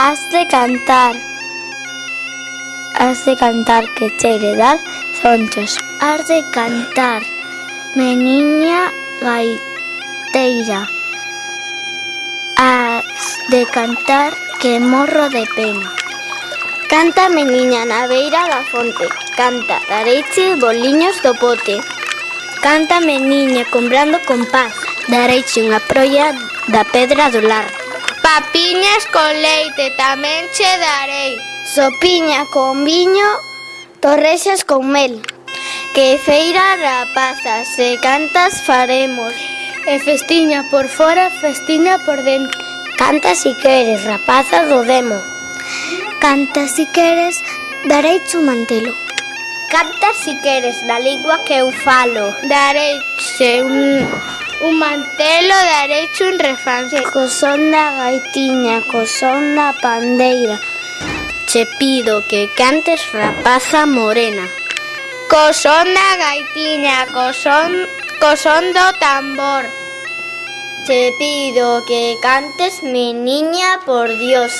Has de cantar. Has de cantar que cheire dar zonchos. Has de cantar, meniña gaiteira. Has de cantar que morro de pena. Canta, meniña, na beira da fonte. Canta, dareiche boliños do pote. Canta, meniña, comprando compás. Dareiche unha proia da pedra do lar. Papiñas con leite tamén che darei, sopiña con viño, torrexas con mel. Que feira rapazas e cantas faremos, e festiña por fora, festiña por dentro. Canta si queres, rapaza do demo. Canta si queres, darei o mantelo. Canta si queres, na lingua que eu falo. Darei un un mantelo derecho un refancé. Cosó una gaitiña, cosó una pandeira. Che pido que cantes rapaza morena. Cosó una gaitiña, cosón, cosando tambor. Te pido que cantes mi niña por Dios.